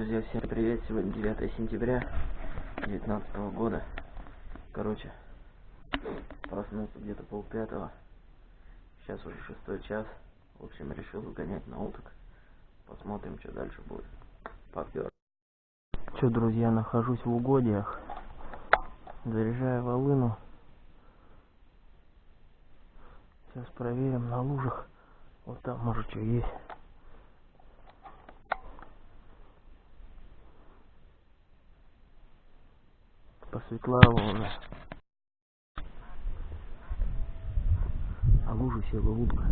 Друзья, всем привет! Сегодня 9 сентября 2019 года. Короче, проснулся где-то полпятого. Сейчас уже шестой час. В общем, решил выгонять на уток. Посмотрим, что дальше будет. Попер. Что, друзья, нахожусь в угодьях. Заряжаю волыну. Сейчас проверим на лужах. Вот там, может, что есть. Посветлало уже. А лужа села утка.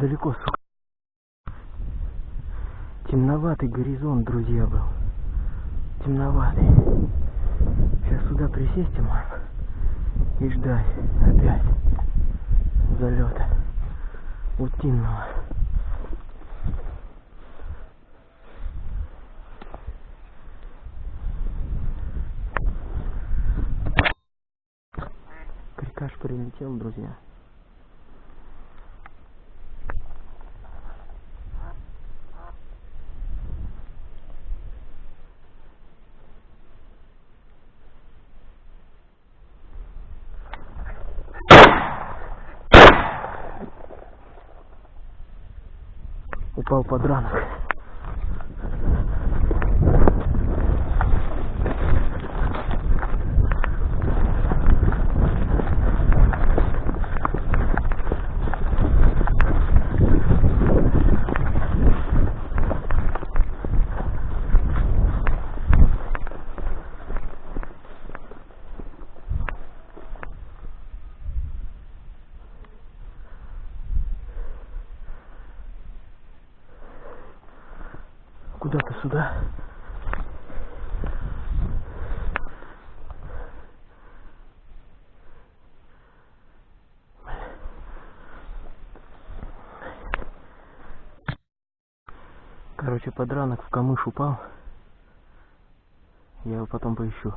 Далеко, сука. Темноватый горизонт, друзья, был. Темноватый. Сейчас сюда присесть можно и ждать опять залета утиного. Крикаш прилетел, друзья. Упал подранок. Куда-то сюда. Короче, подранок в камыш упал. Я его потом поищу.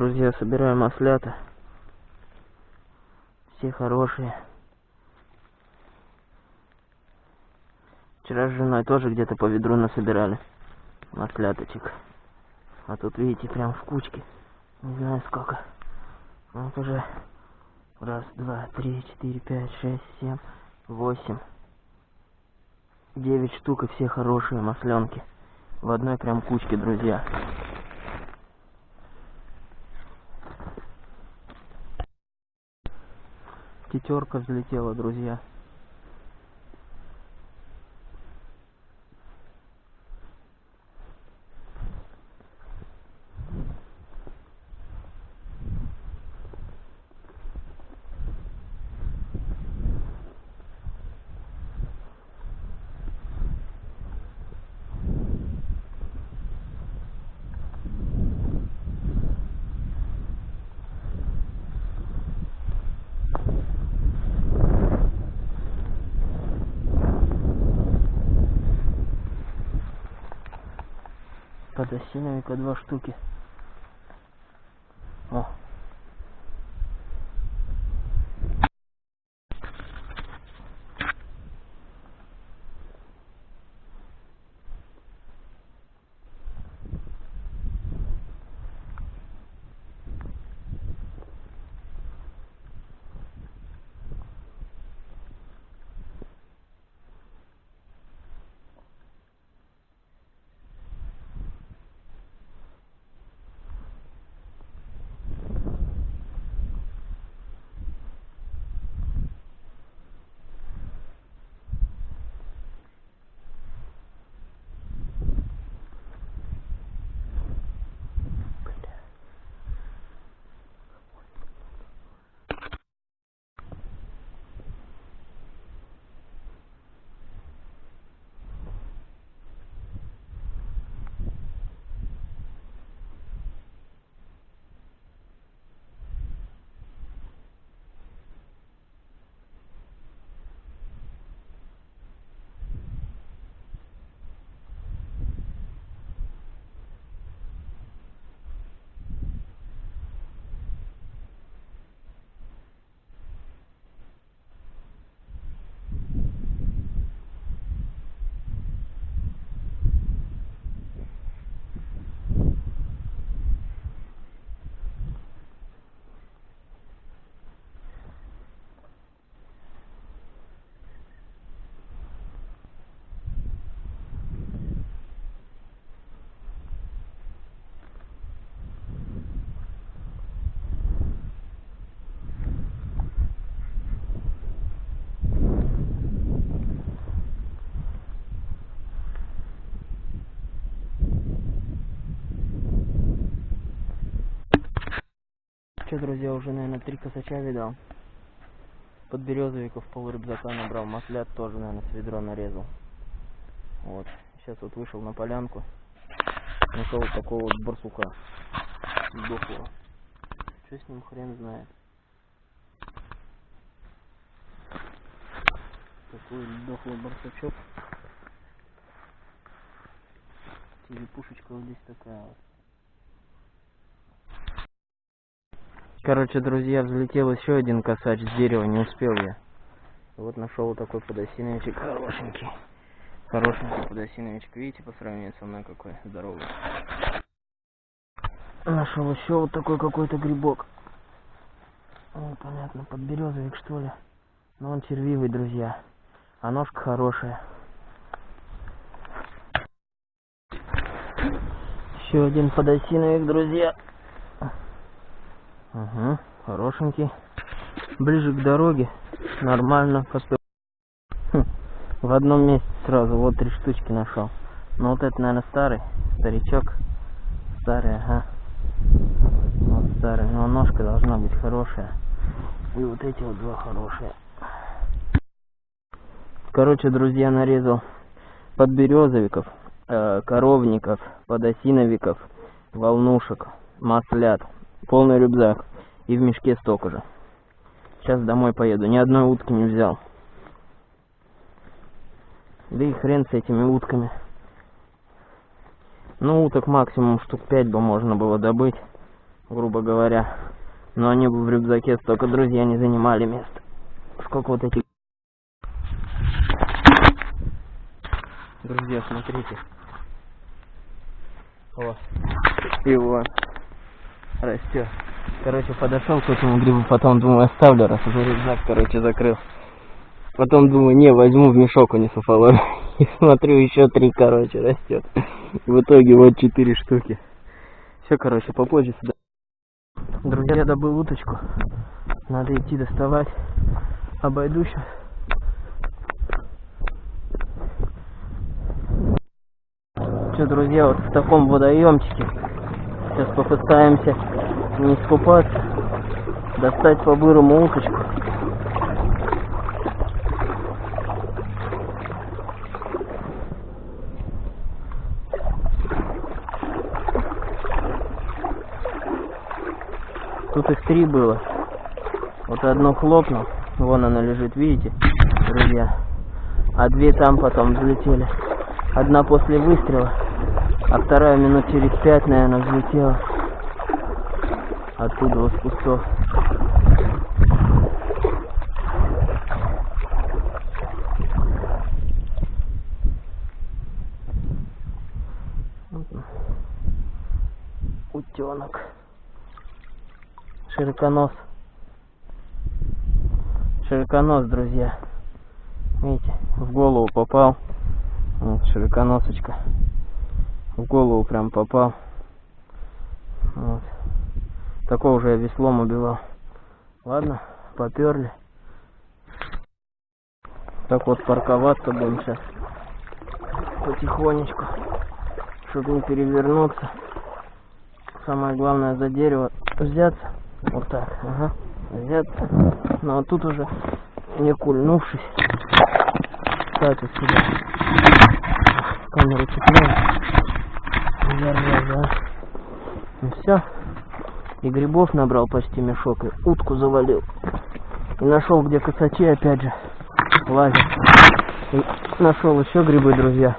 Друзья, собираем ослята. Все хорошие. Вчера с женой тоже где-то по ведру насобирали масляточек. А тут, видите, прям в кучке. Не знаю сколько. Вот уже раз, два, три, четыре, пять, шесть, семь, восемь. Девять штук и все хорошие масленки. В одной прям кучке, друзья. Тетерка взлетела, друзья. Подосиновика два штуки. О. друзья, уже, наверное, три косача видал. Подберезовиков пол рюкзака набрал, маслят тоже, наверное, с ведро нарезал. Вот. Сейчас вот вышел на полянку. Нашел вот такого вот барсука. Сдохлого. Что с ним хрен знает. Такой дохлый барсучок. Черепушечка вот здесь такая вот. Короче, друзья, взлетел еще один косач с дерева, не успел я. Вот нашел вот такой подосиновичек хорошенький. Хорошенький подосиновичек. Видите, по сравнению со мной какой здоровый. Нашел еще вот такой какой-то грибок. Ну, понятно, подберезовик что ли. Но он червивый, друзья. А ножка хорошая. Еще один подосиновик, друзья. Ага, хорошенький. Ближе к дороге. Нормально. Хм, в одном месте сразу. Вот три штучки нашел. Ну вот это, наверное, старый. Старичок. Старый, ага. Вот старый. Но ножка должна быть хорошая. И вот эти вот два хорошие. Короче, друзья, нарезал подберезовиков, э, коровников, подосиновиков, волнушек, маслят полный рюкзак и в мешке столько же. Сейчас домой поеду. Ни одной утки не взял. Да и хрен с этими утками. Ну, уток максимум штук 5 бы можно было добыть, грубо говоря. Но они бы в рюкзаке столько друзья не занимали место. Сколько вот этих... Друзья, смотрите. О, и вот растет. Короче, подошел к этому грибу, потом думаю, оставлю, раз уже рюкзак, короче, закрыл. Потом думаю, не, возьму в мешок унесу фалон. И смотрю, еще три, короче, растет. В итоге вот четыре штуки. Все, короче, попозже сюда. Друзья, я добыл уточку. Надо идти доставать. Обойду сейчас. Что, друзья, вот в таком водоемчике. Сейчас попытаемся не искупаться. Достать по-бырому уточку. Тут их три было. Вот одно хлопнул. Вон она лежит, видите, друзья. А две там потом взлетели. Одна после выстрела, а вторая минут через пять, наверное, взлетела. Оттуда вот с кустов. Утенок широконос. Широконос, друзья. Видите, в голову попал. Вот широконосочка. В голову прям попал. Вот. Такого уже я веслом убивал. Ладно, поперли. Так вот парковаться будем сейчас. Потихонечку. Чтобы не перевернуться. Самое главное за дерево взяться. Вот так, ага. Взяться. Ну а тут уже не кульнувшись. Кстати, сюда. Камеру цепляю. Держа, да. Ну все. И грибов набрал почти мешок, и утку завалил. И нашел, где косачи, опять же, лазят. И нашел еще грибы, друзья.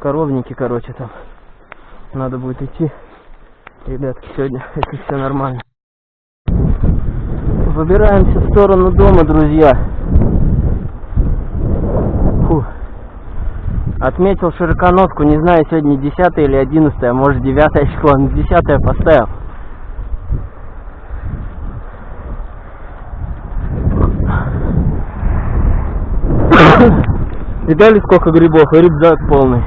Коровники, короче, там. Надо будет идти. Ребятки, сегодня это все нормально. Выбираемся в сторону дома, друзья. Отметил широконоску, не знаю, сегодня 10 или 11, а может 9 число, но 10 поставил. Видали, сколько грибов? И рюкзак полный.